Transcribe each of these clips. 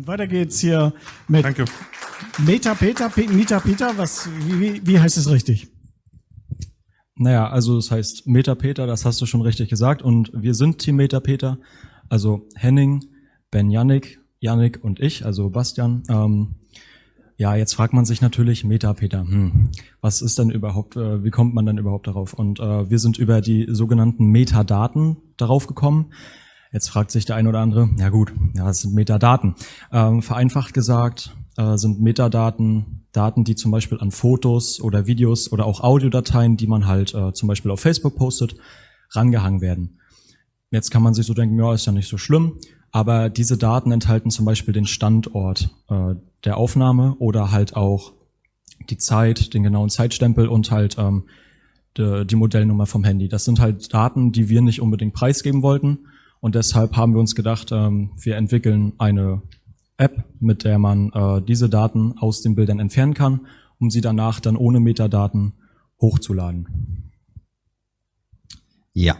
Und weiter geht's hier mit Danke. Meta Peter, Pe Meta Peter, was, wie, wie heißt es richtig? Naja, also es heißt Metapeter, das hast du schon richtig gesagt. Und wir sind Team Metapeter, also Henning, Ben Yannick, Yannick und ich, also Bastian. Ähm, ja, jetzt fragt man sich natürlich Metapeter. Hm, was ist denn überhaupt, äh, wie kommt man denn überhaupt darauf? Und äh, wir sind über die sogenannten Metadaten darauf gekommen. Jetzt fragt sich der eine oder andere, ja gut, ja, das sind Metadaten. Ähm, vereinfacht gesagt äh, sind Metadaten Daten, die zum Beispiel an Fotos oder Videos oder auch Audiodateien, die man halt äh, zum Beispiel auf Facebook postet, rangehangen werden. Jetzt kann man sich so denken, ja, ist ja nicht so schlimm, aber diese Daten enthalten zum Beispiel den Standort äh, der Aufnahme oder halt auch die Zeit, den genauen Zeitstempel und halt ähm, die, die Modellnummer vom Handy. Das sind halt Daten, die wir nicht unbedingt preisgeben wollten und deshalb haben wir uns gedacht, ähm, wir entwickeln eine App, mit der man äh, diese Daten aus den Bildern entfernen kann, um sie danach dann ohne Metadaten hochzuladen. Ja.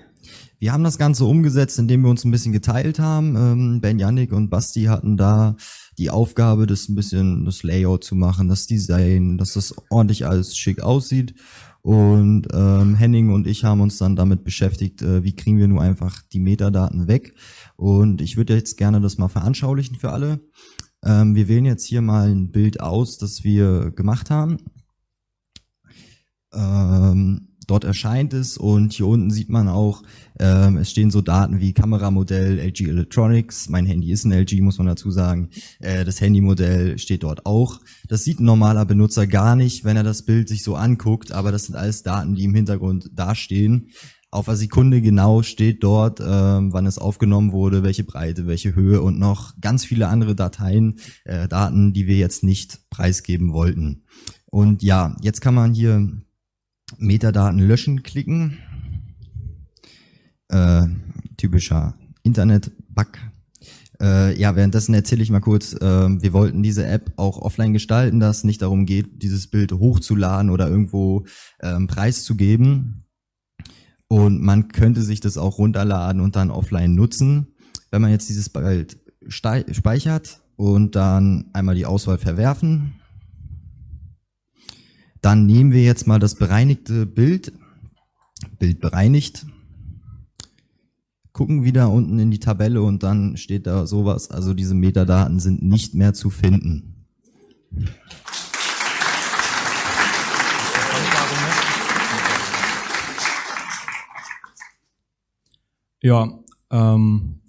Wir haben das Ganze umgesetzt, indem wir uns ein bisschen geteilt haben. Ähm, ben Yannick und Basti hatten da die Aufgabe, das ein bisschen das Layout zu machen, das Design, dass das ordentlich alles schick aussieht. Und ähm, Henning und ich haben uns dann damit beschäftigt, äh, wie kriegen wir nur einfach die Metadaten weg. Und ich würde jetzt gerne das mal veranschaulichen für alle. Ähm, wir wählen jetzt hier mal ein Bild aus, das wir gemacht haben. Ähm, dort erscheint es und hier unten sieht man auch, ähm, es stehen so Daten wie Kameramodell, LG Electronics, mein Handy ist ein LG, muss man dazu sagen, äh, das Handymodell steht dort auch. Das sieht ein normaler Benutzer gar nicht, wenn er das Bild sich so anguckt, aber das sind alles Daten, die im Hintergrund dastehen. Auf einer Sekunde genau steht dort, ähm, wann es aufgenommen wurde, welche Breite, welche Höhe und noch ganz viele andere Dateien, äh, Daten, die wir jetzt nicht preisgeben wollten. Und ja, jetzt kann man hier Metadaten löschen klicken. Äh, typischer Internet-Bug. Äh, ja, währenddessen erzähle ich mal kurz, äh, wir wollten diese App auch offline gestalten, dass es nicht darum geht, dieses Bild hochzuladen oder irgendwo ähm, preiszugeben. Und man könnte sich das auch runterladen und dann offline nutzen. Wenn man jetzt dieses Bild speichert und dann einmal die Auswahl verwerfen, dann nehmen wir jetzt mal das bereinigte Bild, Bild bereinigt, gucken wieder unten in die Tabelle und dann steht da sowas, also diese Metadaten sind nicht mehr zu finden. Ja, ähm,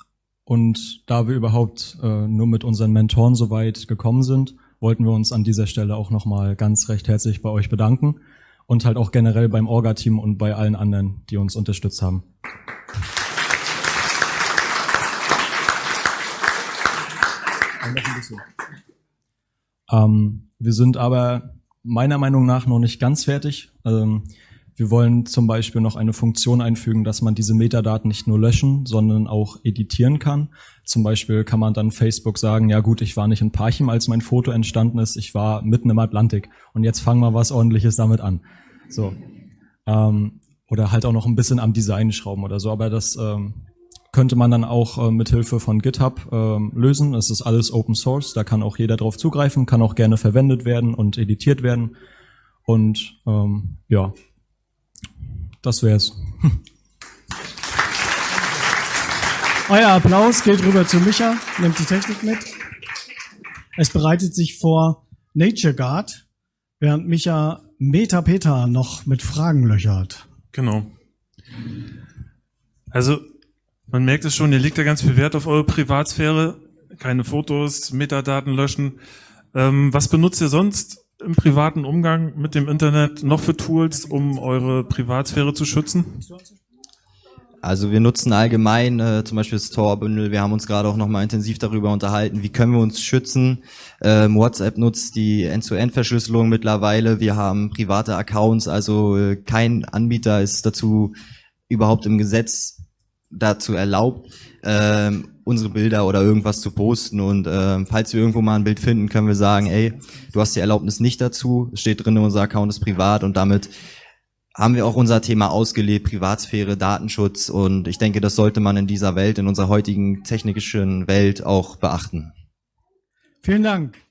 und da wir überhaupt äh, nur mit unseren Mentoren so weit gekommen sind, wollten wir uns an dieser Stelle auch nochmal ganz recht herzlich bei euch bedanken und halt auch generell beim Orga-Team und bei allen anderen, die uns unterstützt haben. Ähm, wir sind aber meiner Meinung nach noch nicht ganz fertig. Ähm, wir wollen zum Beispiel noch eine Funktion einfügen, dass man diese Metadaten nicht nur löschen, sondern auch editieren kann. Zum Beispiel kann man dann Facebook sagen, ja gut, ich war nicht in Parchim, als mein Foto entstanden ist, ich war mitten im Atlantik und jetzt fangen wir was ordentliches damit an. So. Ähm, oder halt auch noch ein bisschen am Design schrauben oder so, aber das ähm, könnte man dann auch äh, mit Hilfe von GitHub ähm, lösen. Es ist alles Open Source, da kann auch jeder drauf zugreifen, kann auch gerne verwendet werden und editiert werden. Und ähm, ja, das wär's. Euer Applaus geht rüber zu Micha, nimmt die Technik mit. Es bereitet sich vor Nature Guard, während Micha Metapeter noch mit Fragen löchert. Genau. Also, man merkt es schon, ihr legt da ganz viel Wert auf eure Privatsphäre. Keine Fotos, Metadaten löschen. Ähm, was benutzt ihr sonst im privaten Umgang mit dem Internet noch für Tools, um eure Privatsphäre zu schützen? Also wir nutzen allgemein äh, zum Beispiel das Tor-Bündel. Wir haben uns gerade auch nochmal intensiv darüber unterhalten, wie können wir uns schützen. Ähm, WhatsApp nutzt die End-to-End-Verschlüsselung mittlerweile. Wir haben private Accounts, also äh, kein Anbieter ist dazu überhaupt im Gesetz dazu erlaubt, ähm, unsere Bilder oder irgendwas zu posten. Und äh, falls wir irgendwo mal ein Bild finden, können wir sagen, ey, du hast die Erlaubnis nicht dazu, es steht drin, unser Account ist privat und damit haben wir auch unser Thema ausgelebt, Privatsphäre, Datenschutz und ich denke, das sollte man in dieser Welt, in unserer heutigen technischen Welt auch beachten. Vielen Dank.